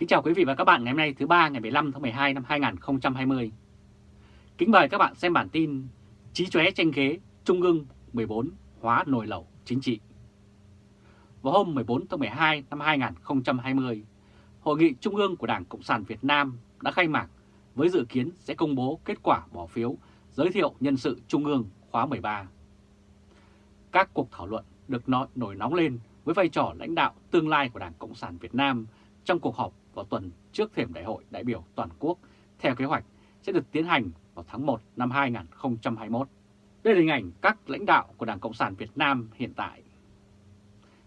Kính chào quý vị và các bạn ngày hôm nay thứ ba ngày 15 tháng 12 năm 2020. Kính mời các bạn xem bản tin Chí chóe tranh ghế Trung ương 14 hóa nồi lẩu chính trị. Vào hôm 14 tháng 12 năm 2020, Hội nghị Trung ương của Đảng Cộng sản Việt Nam đã khai mạc với dự kiến sẽ công bố kết quả bỏ phiếu giới thiệu nhân sự Trung ương khóa 13. Các cuộc thảo luận được nổi nóng lên với vai trò lãnh đạo tương lai của Đảng Cộng sản Việt Nam trong cuộc họp vào tuần trước thềm đại hội đại biểu toàn quốc theo kế hoạch sẽ được tiến hành vào tháng 1 năm 2021. Đây là hình ảnh các lãnh đạo của Đảng Cộng sản Việt Nam hiện tại.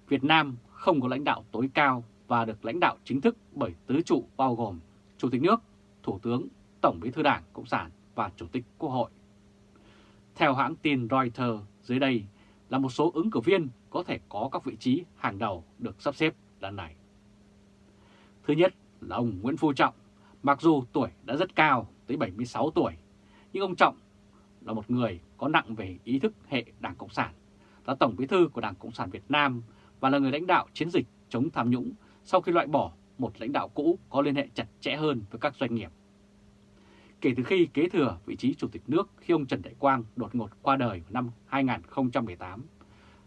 Việt Nam không có lãnh đạo tối cao và được lãnh đạo chính thức bởi tứ trụ bao gồm Chủ tịch nước, Thủ tướng, Tổng bí thư Đảng Cộng sản và Chủ tịch Quốc hội. Theo hãng tin Reuters, dưới đây là một số ứng cử viên có thể có các vị trí hàng đầu được sắp xếp lần này. Thứ nhất là ông Nguyễn Phú Trọng, mặc dù tuổi đã rất cao, tới 76 tuổi, nhưng ông Trọng là một người có nặng về ý thức hệ Đảng Cộng sản, là Tổng bí thư của Đảng Cộng sản Việt Nam và là người lãnh đạo chiến dịch chống tham nhũng sau khi loại bỏ một lãnh đạo cũ có liên hệ chặt chẽ hơn với các doanh nghiệp. Kể từ khi kế thừa vị trí Chủ tịch nước khi ông Trần Đại Quang đột ngột qua đời vào năm 2018,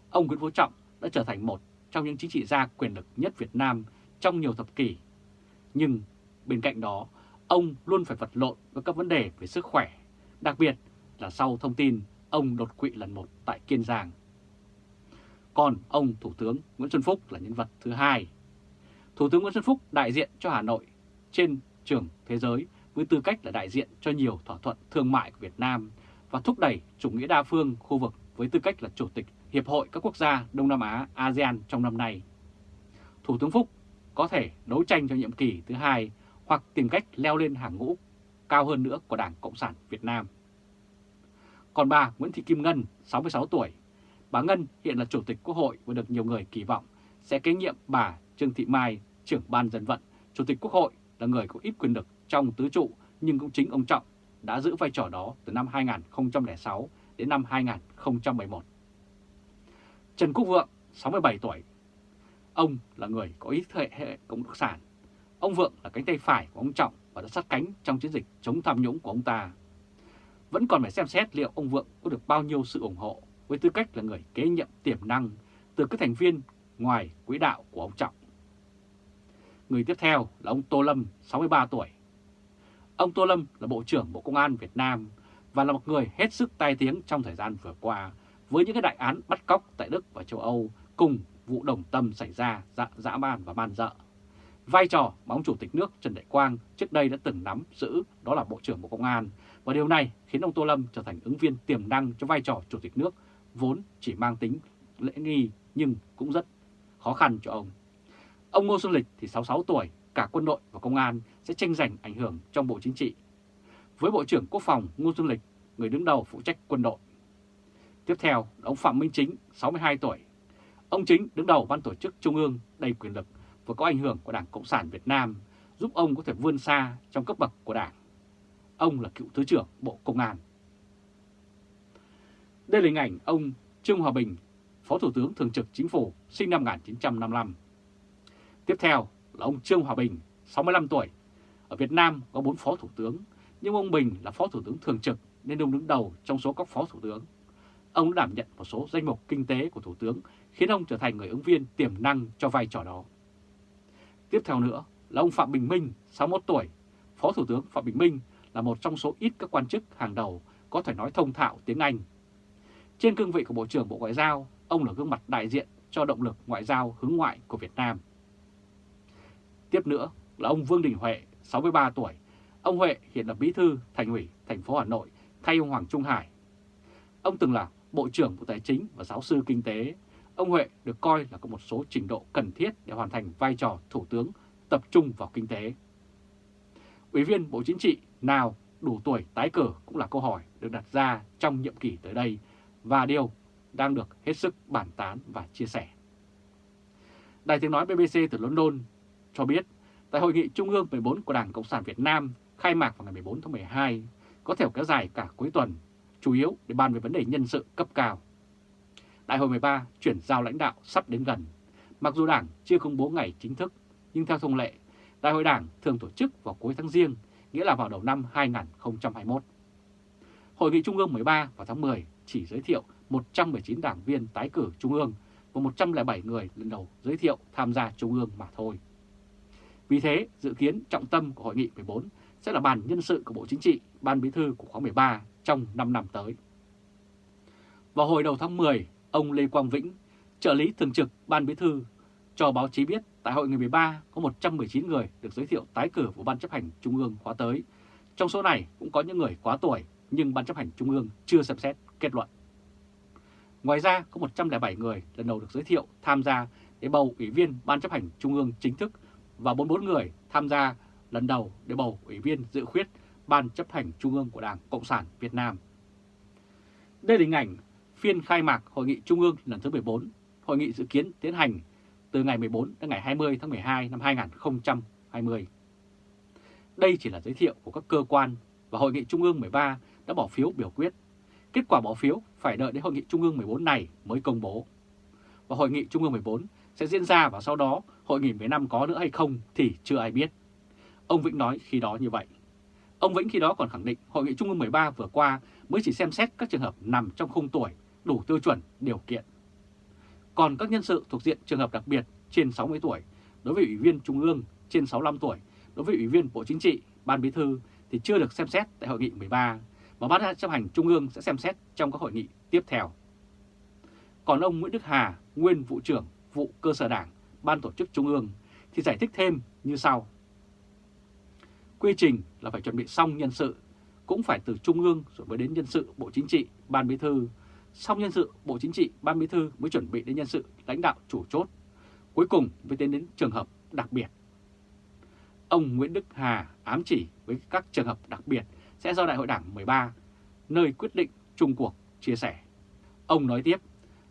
ông Nguyễn Phú Trọng đã trở thành một trong những chính trị gia quyền lực nhất Việt Nam trong nhiều thập kỷ. Nhưng bên cạnh đó, ông luôn phải vật lộn với các vấn đề về sức khỏe, đặc biệt là sau thông tin ông đột quỵ lần một tại Kiên Giang. Còn ông Thủ tướng Nguyễn Xuân Phúc là nhân vật thứ hai. Thủ tướng Nguyễn Xuân Phúc đại diện cho Hà Nội trên trường thế giới với tư cách là đại diện cho nhiều thỏa thuận thương mại của Việt Nam và thúc đẩy chủ nghĩa đa phương khu vực với tư cách là Chủ tịch Hiệp hội các quốc gia Đông Nam Á ASEAN trong năm nay. Thủ tướng Phúc có thể đấu tranh cho nhiệm kỳ thứ hai hoặc tìm cách leo lên hàng ngũ cao hơn nữa của Đảng Cộng sản Việt Nam. Còn bà Nguyễn Thị Kim Ngân, 66 tuổi, bà Ngân hiện là Chủ tịch Quốc hội và được nhiều người kỳ vọng sẽ kế nhiệm bà Trương Thị Mai, trưởng ban dân vận, Chủ tịch Quốc hội là người có ít quyền lực trong tứ trụ nhưng cũng chính ông Trọng đã giữ vai trò đó từ năm 2006 đến năm 2011. Trần Quốc Vượng, 67 tuổi. Ông là người có ý thế hệ cộng sản. Ông Vượng là cánh tay phải của ông Trọng và đã sát cánh trong chiến dịch chống tham nhũng của ông ta. Vẫn còn phải xem xét liệu ông Vượng có được bao nhiêu sự ủng hộ với tư cách là người kế nhiệm tiềm năng từ các thành viên ngoài quỹ đạo của ông Trọng. Người tiếp theo là ông Tô Lâm, 63 tuổi. Ông Tô Lâm là Bộ trưởng Bộ Công an Việt Nam và là một người hết sức tai tiếng trong thời gian vừa qua với những cái đại án bắt cóc tại Đức và châu Âu cùng vụ đồng tâm xảy ra dã, dã man và man dợ. Vai trò mà ông Chủ tịch nước Trần Đại Quang trước đây đã từng nắm giữ đó là Bộ trưởng Bộ Công an và điều này khiến ông Tô Lâm trở thành ứng viên tiềm năng cho vai trò Chủ tịch nước vốn chỉ mang tính lễ nghi nhưng cũng rất khó khăn cho ông. Ông Ngô Xuân Lịch thì 66 tuổi, cả quân đội và công an sẽ tranh giành ảnh hưởng trong Bộ Chính trị. Với Bộ trưởng Quốc phòng Ngô Xuân Lịch, người đứng đầu phụ trách quân đội. Tiếp theo ông Phạm Minh Chính, 62 tuổi. Ông Chính đứng đầu ban tổ chức Trung ương đầy quyền lực và có ảnh hưởng của Đảng Cộng sản Việt Nam, giúp ông có thể vươn xa trong cấp bậc của Đảng. Ông là cựu Thứ trưởng Bộ Công an. Đây là hình ảnh ông Trương Hòa Bình, Phó Thủ tướng Thường trực Chính phủ, sinh năm 1955. Tiếp theo là ông Trương Hòa Bình, 65 tuổi. Ở Việt Nam có 4 Phó Thủ tướng, nhưng ông Bình là Phó Thủ tướng Thường trực nên ông đứng đầu trong số các Phó Thủ tướng. Ông đã đảm nhận một số danh mục kinh tế của Thủ tướng khiến ông trở thành người ứng viên tiềm năng cho vai trò đó. Tiếp theo nữa là ông Phạm Bình Minh, 61 tuổi. Phó Thủ tướng Phạm Bình Minh là một trong số ít các quan chức hàng đầu có thể nói thông thạo tiếng Anh. Trên cương vị của Bộ trưởng Bộ Ngoại giao, ông là gương mặt đại diện cho động lực ngoại giao hướng ngoại của Việt Nam. Tiếp nữa là ông Vương Đình Huệ, 63 tuổi. Ông Huệ hiện là bí thư thành ủy thành phố Hà Nội thay ông Hoàng Trung Hải. Ông từng là Bộ trưởng Bộ Tài chính và giáo sư kinh tế. Ông Huệ được coi là có một số trình độ cần thiết để hoàn thành vai trò Thủ tướng tập trung vào kinh tế. Ủy viên Bộ Chính trị nào đủ tuổi tái cử cũng là câu hỏi được đặt ra trong nhiệm kỳ tới đây và điều đang được hết sức bàn tán và chia sẻ. Đài tiếng nói BBC từ London cho biết tại Hội nghị Trung ương 14 của Đảng Cộng sản Việt Nam khai mạc vào ngày 14 tháng 12 có thể kéo dài cả cuối tuần, chủ yếu để bàn về vấn đề nhân sự cấp cao. Đại hội 13 chuyển giao lãnh đạo sắp đến gần. Mặc dù Đảng chưa công bố ngày chính thức, nhưng theo thông lệ, Đại hội Đảng thường tổ chức vào cuối tháng riêng, nghĩa là vào đầu năm 2021. Hội nghị Trung ương 13 vào tháng 10 chỉ giới thiệu 119 đảng viên tái cử Trung ương và 107 người lần đầu giới thiệu tham gia Trung ương mà thôi. Vì thế, dự kiến trọng tâm của Hội nghị 14 sẽ là bàn nhân sự của Bộ Chính trị, Ban Bí thư của khóa 13 trong 5 năm tới. Vào hồi đầu tháng 10, ông Lê Quang Vĩnh, trợ lý thường trực Ban Bí thư, cho báo chí biết tại hội nghị 13 có 119 người được giới thiệu tái cử vào Ban chấp hành Trung ương khóa tới. Trong số này cũng có những người quá tuổi nhưng Ban chấp hành Trung ương chưa xem xét kết luận. Ngoài ra có 107 người lần đầu được giới thiệu tham gia để bầu Ủy viên Ban chấp hành Trung ương chính thức và 44 người tham gia lần đầu để bầu Ủy viên dự khuyết Ban chấp hành Trung ương của Đảng Cộng sản Việt Nam. Đây là hình ảnh phiên khai mạc Hội nghị Trung ương lần thứ 14. Hội nghị dự kiến tiến hành từ ngày 14 đến ngày 20 tháng 12 năm 2020. Đây chỉ là giới thiệu của các cơ quan và Hội nghị Trung ương 13 đã bỏ phiếu biểu quyết. Kết quả bỏ phiếu phải đợi đến Hội nghị Trung ương 14 này mới công bố. Và Hội nghị Trung ương 14 sẽ diễn ra và sau đó Hội nghị 15 có nữa hay không thì chưa ai biết. Ông Vĩnh nói khi đó như vậy. Ông Vĩnh khi đó còn khẳng định Hội nghị Trung ương 13 vừa qua mới chỉ xem xét các trường hợp nằm trong khung tuổi đủ tiêu chuẩn điều kiện. Còn các nhân sự thuộc diện trường hợp đặc biệt trên 60 tuổi, đối với Ủy viên Trung ương trên 65 tuổi, đối với Ủy viên Bộ Chính trị, Ban Bí thư thì chưa được xem xét tại Hội nghị 13, mà Ban chấp hành Trung ương sẽ xem xét trong các hội nghị tiếp theo. Còn ông Nguyễn Đức Hà, nguyên vụ trưởng vụ cơ sở đảng, Ban tổ chức Trung ương thì giải thích thêm như sau. Quy trình là phải chuẩn bị xong nhân sự, cũng phải từ Trung ương rồi mới đến nhân sự Bộ Chính trị, Ban Bí thư, xong nhân sự Bộ Chính trị, Ban Bí thư mới chuẩn bị đến nhân sự lãnh đạo chủ chốt, cuối cùng mới tiến đến trường hợp đặc biệt. Ông Nguyễn Đức Hà ám chỉ với các trường hợp đặc biệt sẽ do Đại hội Đảng 13, nơi quyết định chung cuộc, chia sẻ. Ông nói tiếp,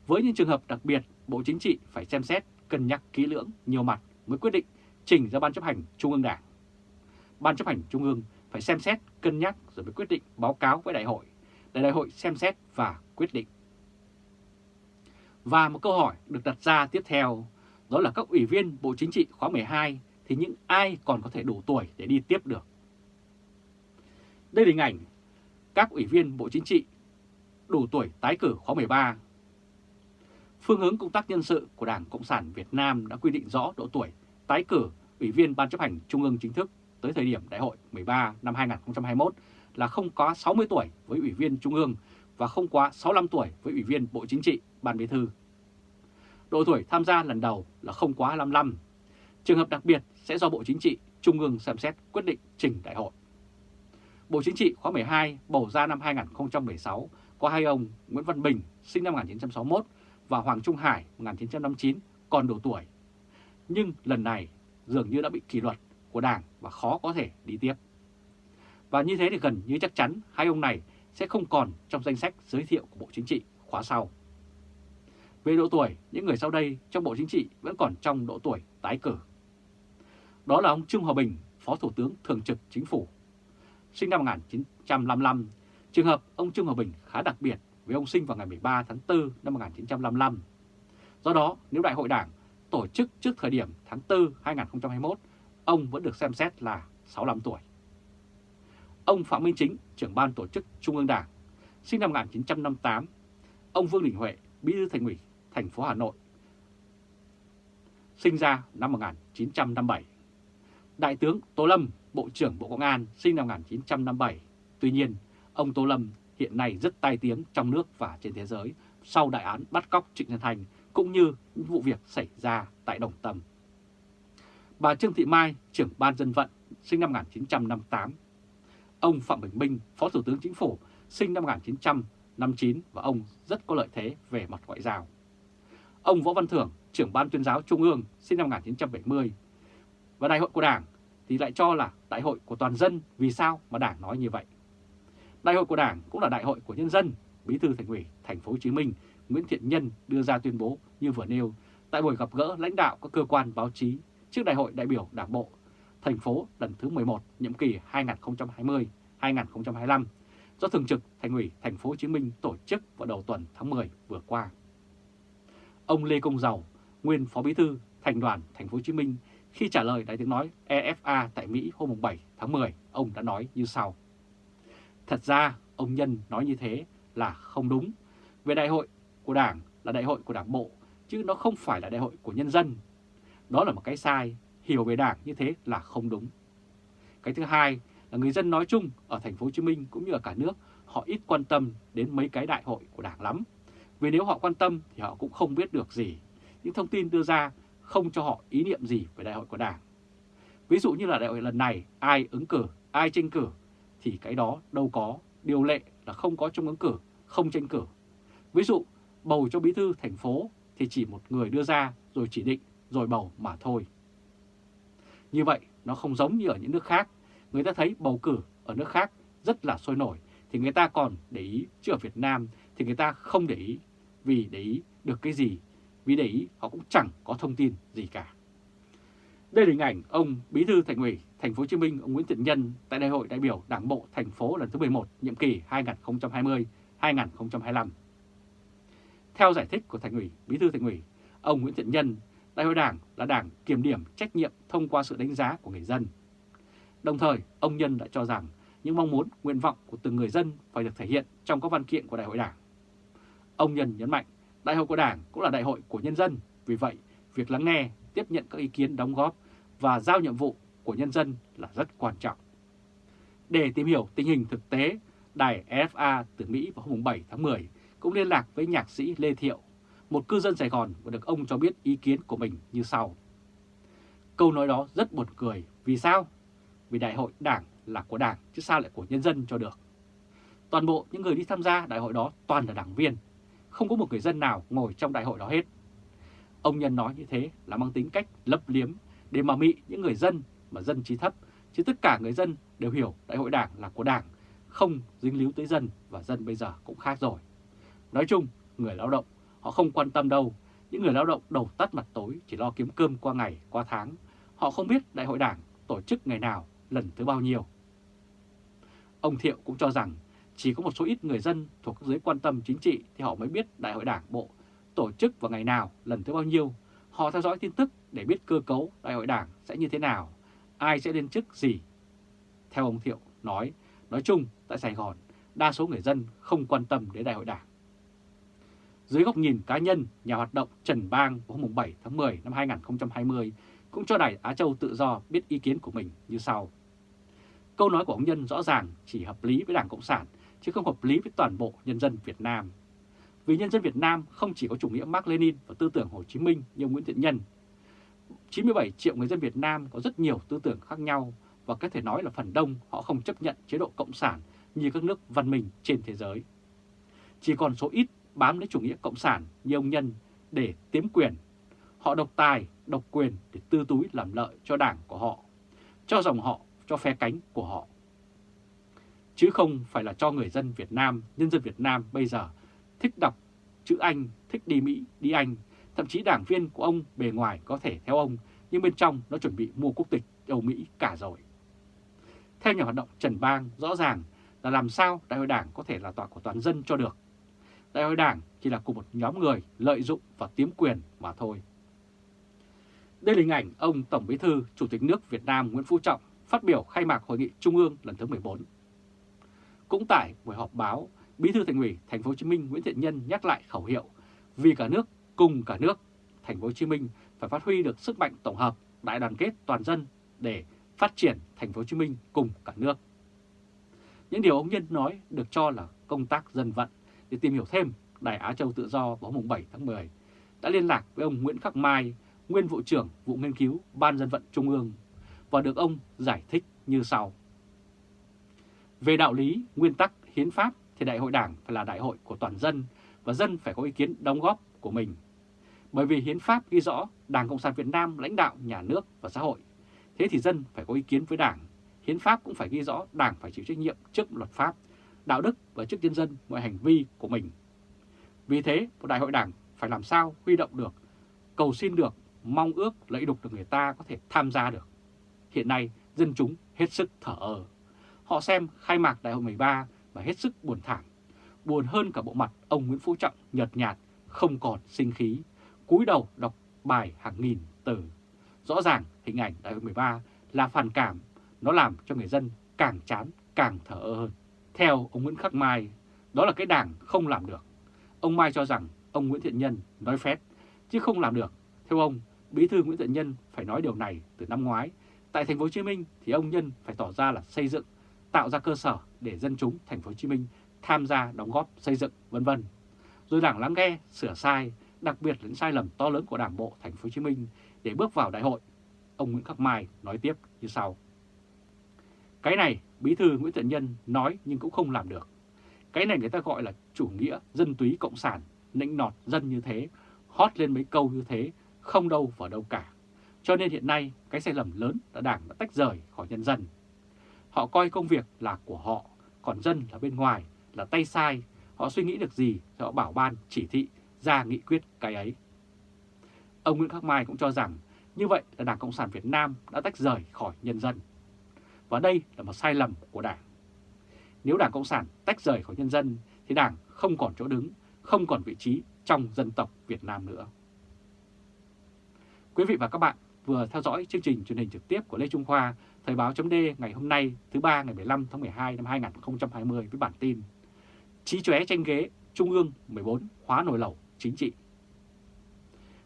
với những trường hợp đặc biệt, Bộ Chính trị phải xem xét, cân nhắc kỹ lưỡng, nhiều mặt mới quyết định trình ra Ban chấp hành Trung ương Đảng. Ban chấp hành Trung ương phải xem xét, cân nhắc rồi mới quyết định báo cáo với đại hội, để đại hội xem xét và quyết định. Và một câu hỏi được đặt ra tiếp theo, đó là các ủy viên Bộ Chính trị khóa 12 thì những ai còn có thể đủ tuổi để đi tiếp được. Đây là hình ảnh các ủy viên Bộ Chính trị đủ tuổi tái cử khóa 13. Phương hướng công tác nhân sự của Đảng Cộng sản Việt Nam đã quy định rõ độ tuổi tái cử ủy viên Ban chấp hành Trung ương chính thức tới thời điểm Đại hội 13 năm 2021 là không quá 60 tuổi với ủy viên Trung ương và không quá 65 tuổi với ủy viên Bộ Chính trị, Ban Bí thư. Độ tuổi tham gia lần đầu là không quá 55. Trường hợp đặc biệt sẽ do Bộ Chính trị, Trung ương xem xét quyết định trình đại hội. Bộ Chính trị khóa 12 bầu ra năm 2016 có hai ông Nguyễn Văn Bình sinh năm 1961 và Hoàng Trung Hải 1959 còn đủ tuổi. Nhưng lần này dường như đã bị kỷ luật của Đảng và khó có thể đi tiếp. Và như thế thì gần như chắc chắn hai ông này sẽ không còn trong danh sách giới thiệu của Bộ Chính trị khóa sau. Về độ tuổi, những người sau đây trong Bộ Chính trị vẫn còn trong độ tuổi tái cử. Đó là ông Trương Hòa Bình, Phó Thủ tướng Thường trực Chính phủ. Sinh năm 1955, trường hợp ông Trương Hòa Bình khá đặc biệt vì ông sinh vào ngày 13 tháng 4 năm 1955. Do đó, nếu Đại hội Đảng tổ chức trước thời điểm tháng 4 2021, ông vẫn được xem xét là 65 tuổi. Ông Phạm Minh Chính, trưởng ban tổ chức Trung ương Đảng, sinh năm 1958. Ông Vương Đình Huệ, bí thư thành ủy thành phố Hà Nội, sinh ra năm 1957. Đại tướng Tô Lâm, Bộ trưởng Bộ Công an, sinh năm 1957. Tuy nhiên, ông Tô Lâm hiện nay rất tai tiếng trong nước và trên thế giới sau đại án bắt cóc Trịnh Nhân Thành cũng như những vụ việc xảy ra tại Đồng Tâm. Bà Trương Thị Mai, trưởng ban dân vận, sinh năm 1958. Ông Phạm Bình Minh, Phó Thủ tướng Chính phủ, sinh năm 1959 và ông rất có lợi thế về mặt ngoại giao. Ông Võ Văn Thưởng, trưởng ban tuyên giáo Trung ương, sinh năm 1970. Và đại hội của Đảng thì lại cho là đại hội của toàn dân, vì sao mà Đảng nói như vậy? Đại hội của Đảng cũng là đại hội của nhân dân, Bí thư Thành ủy Thành phố Hồ Chí Minh Nguyễn Thiện Nhân đưa ra tuyên bố như vừa nêu tại buổi gặp gỡ lãnh đạo các cơ quan báo chí trước Đại hội đại biểu Đảng bộ thành phố lần thứ 11 nhiệm kỳ 2020-2025 do Thường trực Thành ủy Thành phố Hồ Chí Minh tổ chức vào đầu tuần tháng 10 vừa qua. Ông Lê Công Giàu, nguyên Phó Bí thư Thành đoàn Thành phố Hồ Chí Minh Khi trả lời đại tiếng nói EFA tại Mỹ hôm 7 tháng 10, ông đã nói như sau. Thật ra, ông Nhân nói như thế là không đúng. Về đại hội của Đảng là đại hội của Đảng Bộ, chứ nó không phải là đại hội của nhân dân. Đó là một cái sai, hiểu về Đảng như thế là không đúng. Cái thứ hai là người dân nói chung ở thành phố Hồ Chí Minh cũng như ở cả nước, họ ít quan tâm đến mấy cái đại hội của Đảng lắm. Vì nếu họ quan tâm thì họ cũng không biết được gì. Những thông tin đưa ra không cho họ ý niệm gì về đại hội của Đảng. Ví dụ như là đại hội lần này ai ứng cử, ai tranh cử thì cái đó đâu có, điều lệ là không có trong ứng cử, không tranh cử. Ví dụ bầu cho bí thư thành phố thì chỉ một người đưa ra rồi chỉ định rồi bầu mà thôi. Như vậy nó không giống như ở những nước khác, người ta thấy bầu cử ở nước khác rất là sôi nổi thì người ta còn để ý, chứ ở Việt Nam thì người ta không để ý, vì để ý được cái gì, vì để ý họ cũng chẳng có thông tin gì cả. Đây là hình ảnh ông Bí thư Thành ủy Thành phố Hồ Chí Minh ông Nguyễn Thiện Nhân tại Đại hội đại biểu Đảng bộ thành phố lần thứ 11 nhiệm kỳ 2020-2025. Theo giải thích của Thành ủy, Bí thư Thành ủy, ông Nguyễn Thiện Nhân, Đại hội Đảng là đảng kiểm điểm trách nhiệm thông qua sự đánh giá của người dân. Đồng thời, ông Nhân đã cho rằng những mong muốn, nguyện vọng của từng người dân phải được thể hiện trong các văn kiện của Đại hội Đảng. Ông Nhân nhấn mạnh, Đại hội của Đảng cũng là đại hội của nhân dân, vì vậy việc lắng nghe, tiếp nhận các ý kiến đóng góp và giao nhiệm vụ của nhân dân là rất quan trọng. Để tìm hiểu tình hình thực tế, đài FA từ Mỹ vào hôm 7 tháng 10 cũng liên lạc với nhạc sĩ Lê Thiệu, một cư dân Sài Gòn và được ông cho biết ý kiến của mình như sau. Câu nói đó rất buồn cười, vì sao? Vì đại hội đảng là của đảng chứ sao lại của nhân dân cho được. Toàn bộ những người đi tham gia đại hội đó toàn là đảng viên, không có một người dân nào ngồi trong đại hội đó hết. Ông Nhân nói như thế là mang tính cách lấp liếm để mà mị những người dân mà dân trí thấp, chứ tất cả người dân đều hiểu đại hội đảng là của đảng, không dính líu tới dân và dân bây giờ cũng khác rồi. Nói chung, người lao động họ không quan tâm đâu, những người lao động đầu tắt mặt tối chỉ lo kiếm cơm qua ngày, qua tháng. Họ không biết đại hội đảng tổ chức ngày nào, lần thứ bao nhiêu. Ông Thiệu cũng cho rằng chỉ có một số ít người dân thuộc giới quan tâm chính trị thì họ mới biết đại hội đảng bộ tổ chức vào ngày nào, lần thứ bao nhiêu. Họ theo dõi tin tức để biết cơ cấu đại hội đảng sẽ như thế nào, ai sẽ lên chức gì. Theo ông Thiệu nói, nói chung tại Sài Gòn, đa số người dân không quan tâm đến đại hội đảng. Dưới góc nhìn cá nhân, nhà hoạt động Trần Bang vào hôm 7 tháng 10 năm 2020 cũng cho Đài Á Châu Tự Do biết ý kiến của mình như sau. Câu nói của ông Nhân rõ ràng chỉ hợp lý với Đảng Cộng sản, chứ không hợp lý với toàn bộ nhân dân Việt Nam. Vì nhân dân Việt Nam không chỉ có chủ nghĩa Mark Lenin và tư tưởng Hồ Chí Minh như Nguyễn Thiện Nhân. 97 triệu người dân Việt Nam có rất nhiều tư tưởng khác nhau và có thể nói là phần đông họ không chấp nhận chế độ Cộng sản như các nước văn minh trên thế giới. Chỉ còn số ít bám lấy chủ nghĩa Cộng sản như ông Nhân để tiếm quyền. Họ độc tài, độc quyền để tư túi làm lợi cho đảng của họ, cho dòng họ, cho phe cánh của họ. Chứ không phải là cho người dân Việt Nam, nhân dân Việt Nam bây giờ thích đọc chữ Anh, thích đi Mỹ, đi Anh. Thậm chí đảng viên của ông bề ngoài có thể theo ông, nhưng bên trong nó chuẩn bị mua quốc tịch Âu Mỹ cả rồi. Theo nhà hoạt động Trần Bang, rõ ràng là làm sao đại hội đảng có thể là tòa của toàn dân cho được. Đại hội đảng chỉ là của một nhóm người lợi dụng và tiếm quyền mà thôi. Đây là hình ảnh ông Tổng Bí thư Chủ tịch nước Việt Nam Nguyễn Phú Trọng phát biểu khai mạc Hội nghị Trung ương lần thứ 14. Cũng tại buổi họp báo, Bí thư Thành ủy Thành phố Hồ Chí Minh Nguyễn Thiện Nhân nhắc lại khẩu hiệu vì cả nước cùng cả nước, Thành phố Hồ Chí Minh phải phát huy được sức mạnh tổng hợp, đại đoàn kết toàn dân để phát triển Thành phố Hồ Chí Minh cùng cả nước. Những điều ông Nhân nói được cho là công tác dân vận để tìm hiểu thêm, Đài Á Châu Tự Do vào hôm 7 tháng 10 đã liên lạc với ông Nguyễn Khắc Mai, nguyên vụ trưởng vụ nghiên cứu Ban dân vận Trung ương và được ông giải thích như sau. Về đạo lý, nguyên tắc, hiến pháp thì đại hội đảng phải là đại hội của toàn dân và dân phải có ý kiến đóng góp của mình. Bởi vì hiến pháp ghi rõ Đảng Cộng sản Việt Nam lãnh đạo nhà nước và xã hội. Thế thì dân phải có ý kiến với đảng. Hiến pháp cũng phải ghi rõ đảng phải chịu trách nhiệm trước luật pháp, đạo đức và trước nhân dân mọi hành vi của mình. Vì thế, một đại hội đảng phải làm sao huy động được, cầu xin được, mong ước lợi đục được người ta có thể tham gia được. Hiện nay, dân chúng hết sức thở ơ. Họ xem khai mạc đại hội 13 và hết sức buồn thảm. Buồn hơn cả bộ mặt ông Nguyễn Phú Trọng nhợt nhạt, không còn sinh khí, cúi đầu đọc bài hàng nghìn từ. rõ ràng hình ảnh đại hội 13 là phản cảm, nó làm cho người dân càng chán, càng thở ơ hơn. Theo ông Nguyễn Khắc Mai, đó là cái đảng không làm được. Ông Mai cho rằng ông Nguyễn Thiện Nhân nói phét, chứ không làm được. Theo ông, Bí thư Nguyễn Thiện Nhân phải nói điều này từ năm ngoái. Tại thành phố Hồ Chí Minh thì ông Nhân phải tỏ ra là xây dựng, tạo ra cơ sở để dân chúng thành phố Hồ Chí Minh tham gia đóng góp xây dựng vân vân. Rồi Đảng lắng nghe, sửa sai, đặc biệt là những sai lầm to lớn của Đảng bộ thành phố Hồ Chí Minh để bước vào đại hội. Ông Nguyễn Khắc Mai nói tiếp như sau: cái này Bí thư Nguyễn Thiện Nhân nói nhưng cũng không làm được. Cái này người ta gọi là chủ nghĩa dân túy cộng sản, nịnh nọt dân như thế, hót lên mấy câu như thế, không đâu vào đâu cả. Cho nên hiện nay cái sai lầm lớn là Đảng đã tách rời khỏi nhân dân. Họ coi công việc là của họ, còn dân là bên ngoài, là tay sai. Họ suy nghĩ được gì thì họ bảo ban chỉ thị ra nghị quyết cái ấy. Ông Nguyễn Khắc Mai cũng cho rằng như vậy là Đảng Cộng sản Việt Nam đã tách rời khỏi nhân dân. Và đây là một sai lầm của Đảng. Nếu Đảng Cộng sản tách rời khỏi nhân dân thì Đảng không còn chỗ đứng, không còn vị trí trong dân tộc Việt Nam nữa. Quý vị và các bạn vừa theo dõi chương trình truyền hình trực tiếp của Lê Trung Khoa, Thời báo chấm ngày hôm nay thứ ba ngày 15 tháng 12 năm 2020 với bản tin Chí chóe tranh ghế Trung ương 14 hóa nổi lẩu chính trị.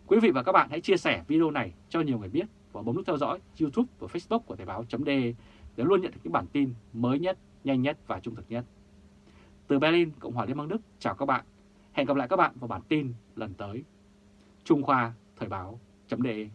Quý vị và các bạn hãy chia sẻ video này cho nhiều người biết và bấm nút theo dõi YouTube và Facebook của Thời báo chấm để để luôn nhận được những bản tin mới nhất, nhanh nhất và trung thực nhất. Từ Berlin, Cộng hòa Liên bang Đức, chào các bạn. Hẹn gặp lại các bạn vào bản tin lần tới. Trung Khoa, Thời báo, chấm đề.